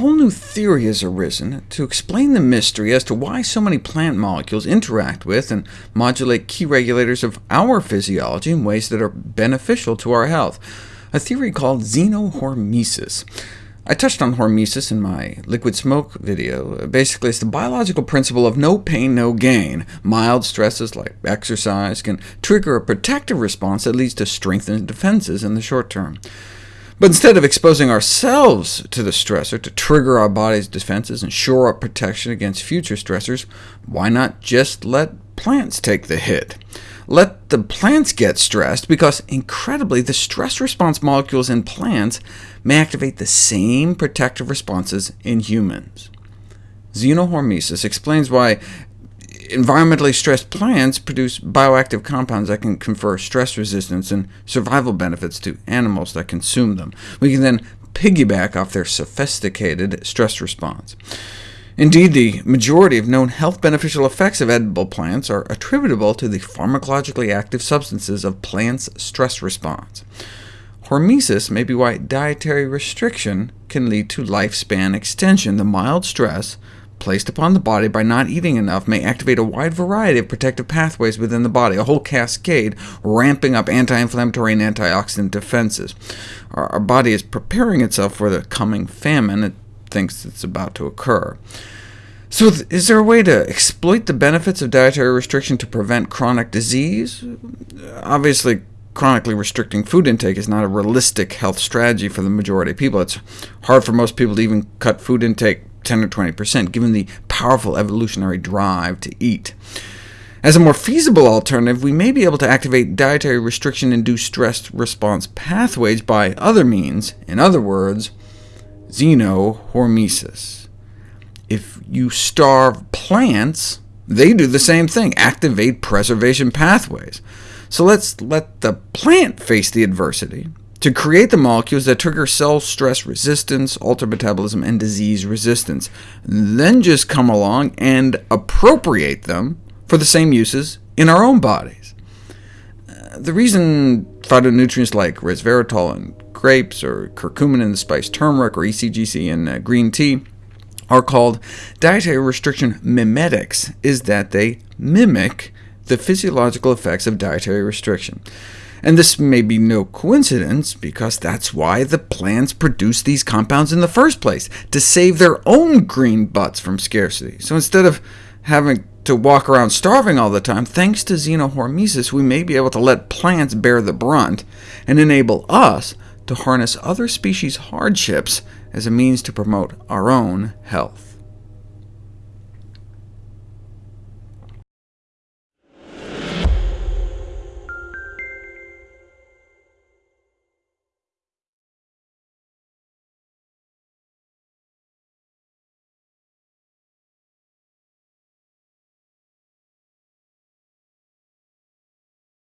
whole new theory has arisen to explain the mystery as to why so many plant molecules interact with and modulate key regulators of our physiology in ways that are beneficial to our health, a theory called xenohormesis. I touched on hormesis in my liquid smoke video. Basically, it's the biological principle of no pain, no gain. Mild stresses like exercise can trigger a protective response that leads to strengthened defenses in the short term. But instead of exposing ourselves to the stressor to trigger our body's defenses and shore up protection against future stressors, why not just let plants take the hit? Let the plants get stressed, because incredibly, the stress response molecules in plants may activate the same protective responses in humans. Xenohormesis explains why environmentally stressed plants produce bioactive compounds that can confer stress resistance and survival benefits to animals that consume them. We can then piggyback off their sophisticated stress response. Indeed, the majority of known health beneficial effects of edible plants are attributable to the pharmacologically active substances of plants' stress response. Hormesis may be why dietary restriction can lead to lifespan extension. The mild stress placed upon the body by not eating enough may activate a wide variety of protective pathways within the body, a whole cascade, ramping up anti-inflammatory and antioxidant defenses. Our, our, body is preparing itself for the coming famine it thinks it's about to occur. So is there a way to exploit the benefits of dietary restriction to prevent chronic disease? Obviously, chronically restricting food intake is not a realistic health strategy for the majority of people. It's hard for most people to even cut food intake 10 or 20%, given the powerful evolutionary drive to eat. As a more feasible alternative, we may be able to activate dietary restriction-induced stress response pathways by other means, in other words, xenohormesis. If you starve plants, they do the same thing, activate preservation pathways. So let's let the plant face the adversity, to create the molecules that trigger cell stress resistance, alter metabolism, and disease resistance, then just come along and appropriate them for the same uses in our own bodies. Uh, the reason phytonutrients like resveratrol in grapes, or curcumin in the spice turmeric, or ECGC in uh, green tea are called dietary restriction mimetics is that they mimic the physiological effects of dietary restriction. And this may be no coincidence, because that's why the plants produce these compounds in the first place, to save their own green butts from scarcity. So instead of having to walk around starving all the time, thanks to xenohormesis, we may be able to let plants bear the brunt, and enable us to harness other species' hardships as a means to promote our own health.